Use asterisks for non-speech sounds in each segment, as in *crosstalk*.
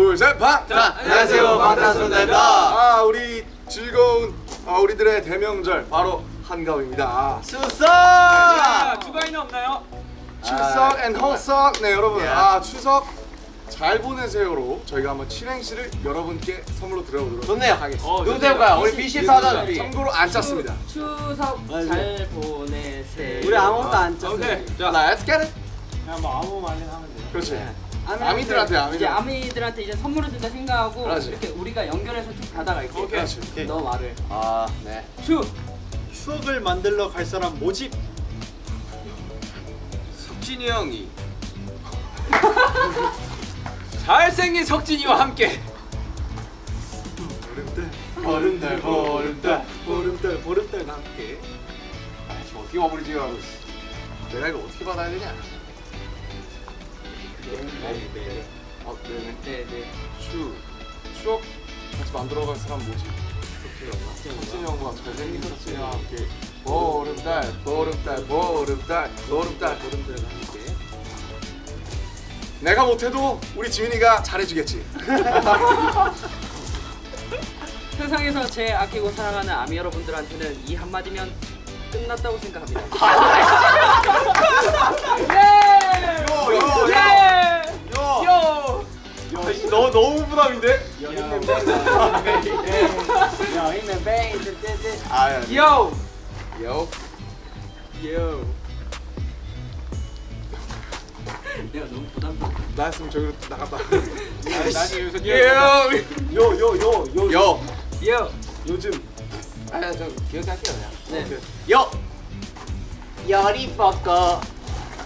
둘셋 방! 자, 안녕하세요. 방탄소년단입니다. 아 우리 즐거운 아, 우리들의 대명절 바로 한가위입니다 수석! 자, 주가이는 없나요? 추석 앤 허석 네 여러분 예. 아 추석 잘 보내세요로 저희가 한번 칠행시를 여러분께 선물로 드려보도록 좋네요. 하겠습니다 어, 누구 해볼까요? 우리 BC 사단들이. 참고로 안 짰습니다 추석 잘 보내세요. 우리 아무것도 안 짰어요. 오케이. 자 let's get it 그냥 뭐 아무 말이나 하면 돼요. 그렇지 아미들한테- 아미들한테, 아미들. 이제 아미들한테 이제 선물을 준다 생각하고 그렇지. 이렇게 우리가 연결해서 쭉 가다가 이렇게 오케이. 그렇지. 너 말을 아, 네. 추 추억을 만들러 갈 사람 모집. 석진이 형이 *laughs* 잘생긴 석진이와 함께 보름달 보름달 보름달 보름달 함께. 아 지금 어떻게 마무리 지으라고 있어 내가 이거 어떻게 받아야 되냐 어, 네네. 네네. 추 추억 같이 만들어갈 사람 뭐지? 석진이 형과 잘생긴 석진이와 함께 보름달 보름달 보름달 보름달. 보름달 함께. 내가 못해도 우리 지민이가 잘해주겠지. *laughs* 세상에서 제일 아끼고 사랑하는 아미 여러분들한테는 이 한마디면 끝났다고 생각합니다. *laughs* 너 너무 부담인데? 요! 요 요! 내가 너무 부담돼. 나였으면 저기로 나갔다 나중에 여기서 요요요요 요 요! 요즘 아, 저 기억할게요, 그냥. 네. 요 열이 뻗고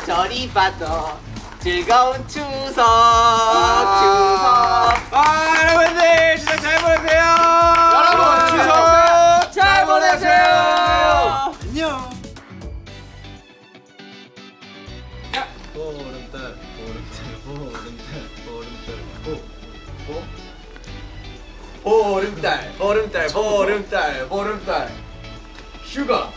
저리 봐도 즐거운 추석 보름달 보름달 보름달 보름달 보. 보름달 보름달 보름달 보름달 휴가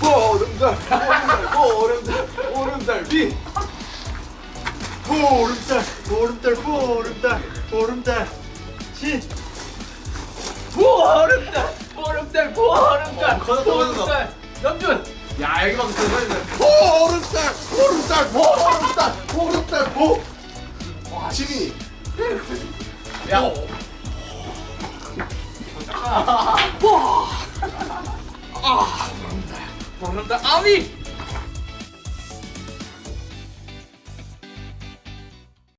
보름달 보름달 보름달 보름달 비 보름달 보름달 보름달 보름달 신. 보름달 보름달 보름달. 보름달 염준 야 여기만 들어가야 보름달 보름달 보름달 보름달 보와 지민이. 야. 보름달 아미